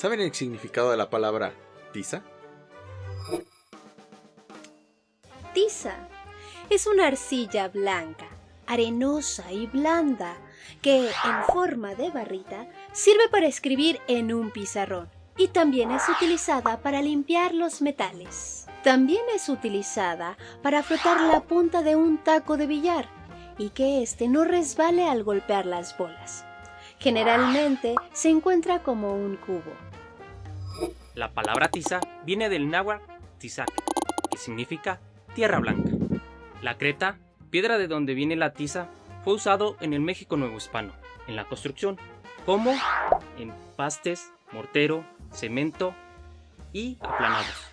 ¿Saben el significado de la palabra tiza? Tiza es una arcilla blanca, arenosa y blanda que, en forma de barrita, sirve para escribir en un pizarrón y también es utilizada para limpiar los metales. También es utilizada para frotar la punta de un taco de billar y que éste no resbale al golpear las bolas. Generalmente se encuentra como un cubo. La palabra tiza viene del náhuatl tizac, que significa tierra blanca. La creta, piedra de donde viene la tiza, fue usado en el México Nuevo Hispano, en la construcción, como en pastes, mortero, cemento y aplanados.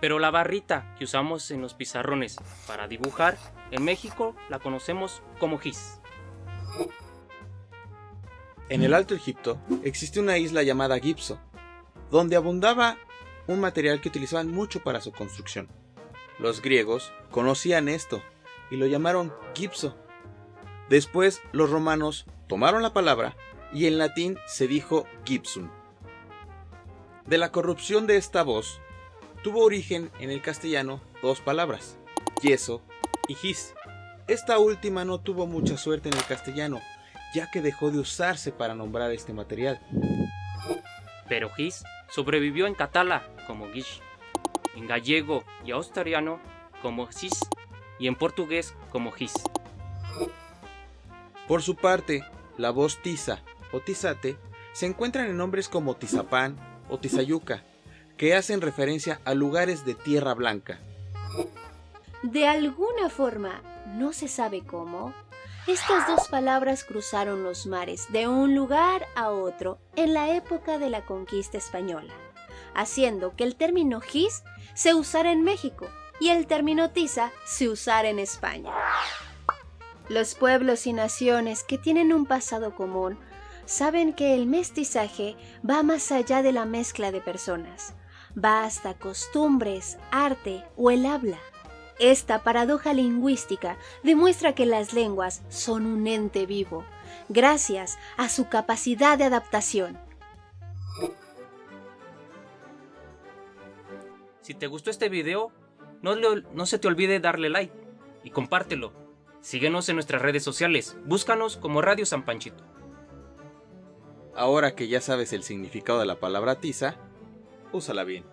Pero la barrita que usamos en los pizarrones para dibujar, en México la conocemos como gis. En el Alto Egipto existe una isla llamada Gipso, donde abundaba un material que utilizaban mucho para su construcción. Los griegos conocían esto y lo llamaron gipso. Después los romanos tomaron la palabra y en latín se dijo gipsum. De la corrupción de esta voz tuvo origen en el castellano dos palabras, yeso y gis. Esta última no tuvo mucha suerte en el castellano, ya que dejó de usarse para nombrar este material. Pero gis sobrevivió en catalá como gish, en gallego y australiano como cis y en portugués como gis. Por su parte, la voz tiza o tizate se encuentran en nombres como Tizapán o Tizayuca, que hacen referencia a lugares de tierra blanca. De alguna forma, no se sabe cómo, estas dos palabras cruzaron los mares de un lugar a otro en la época de la conquista española, haciendo que el término gis se usara en México y el término tiza se usara en España. Los pueblos y naciones que tienen un pasado común saben que el mestizaje va más allá de la mezcla de personas, va hasta costumbres, arte o el habla. Esta paradoja lingüística demuestra que las lenguas son un ente vivo, gracias a su capacidad de adaptación. Si te gustó este video, no, no se te olvide darle like y compártelo. Síguenos en nuestras redes sociales, búscanos como Radio San Panchito. Ahora que ya sabes el significado de la palabra tiza, úsala bien.